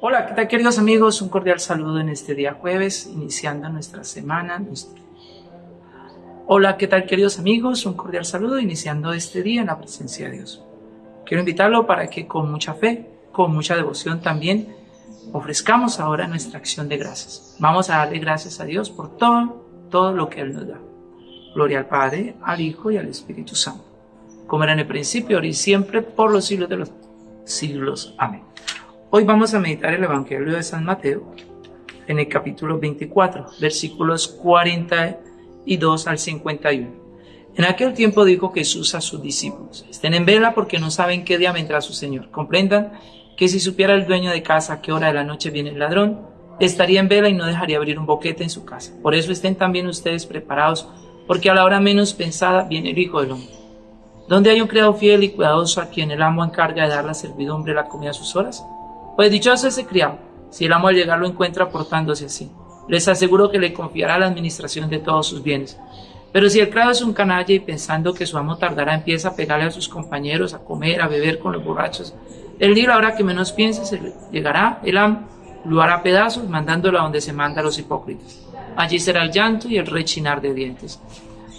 Hola, ¿qué tal queridos amigos? Un cordial saludo en este día jueves, iniciando nuestra semana. Hola, ¿qué tal queridos amigos? Un cordial saludo iniciando este día en la presencia de Dios. Quiero invitarlo para que con mucha fe, con mucha devoción también, ofrezcamos ahora nuestra acción de gracias. Vamos a darle gracias a Dios por todo, todo lo que Él nos da. Gloria al Padre, al Hijo y al Espíritu Santo. Como era en el principio, ahora y siempre, por los siglos de los siglos. Amén. Hoy vamos a meditar el Evangelio de San Mateo en el capítulo 24, versículos 42 al 51. En aquel tiempo dijo Jesús a sus discípulos, estén en vela porque no saben qué día vendrá su Señor. Comprendan que si supiera el dueño de casa a qué hora de la noche viene el ladrón, estaría en vela y no dejaría abrir un boquete en su casa. Por eso estén también ustedes preparados, porque a la hora menos pensada viene el Hijo del Hombre. ¿Dónde hay un criado fiel y cuidadoso a quien el amo encarga de dar la servidumbre la comida a sus horas? Pues dichoso ese criado, si el amo al llegar lo encuentra portándose así. Les aseguro que le confiará la administración de todos sus bienes. Pero si el criado es un canalla y pensando que su amo tardará empieza a pegarle a sus compañeros, a comer, a beber con los borrachos, el día ahora que menos piense se llegará el amo, lo hará pedazos, mandándolo a donde se manda a los hipócritas. Allí será el llanto y el rechinar de dientes.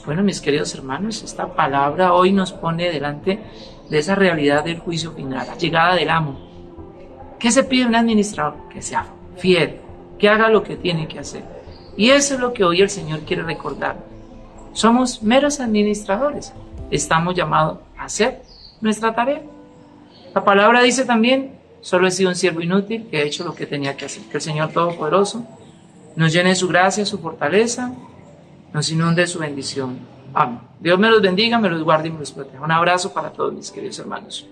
Bueno, mis queridos hermanos, esta palabra hoy nos pone delante de esa realidad del juicio final, la llegada del amo, ¿Qué se pide un administrador? Que sea fiel, que haga lo que tiene que hacer. Y eso es lo que hoy el Señor quiere recordar. Somos meros administradores. Estamos llamados a hacer nuestra tarea. La palabra dice también, solo he sido un siervo inútil que he hecho lo que tenía que hacer. Que el Señor Todopoderoso nos llene de su gracia, su fortaleza, nos inunde de su bendición. Amén. Dios me los bendiga, me los guarde y me los proteja. Un abrazo para todos mis queridos hermanos.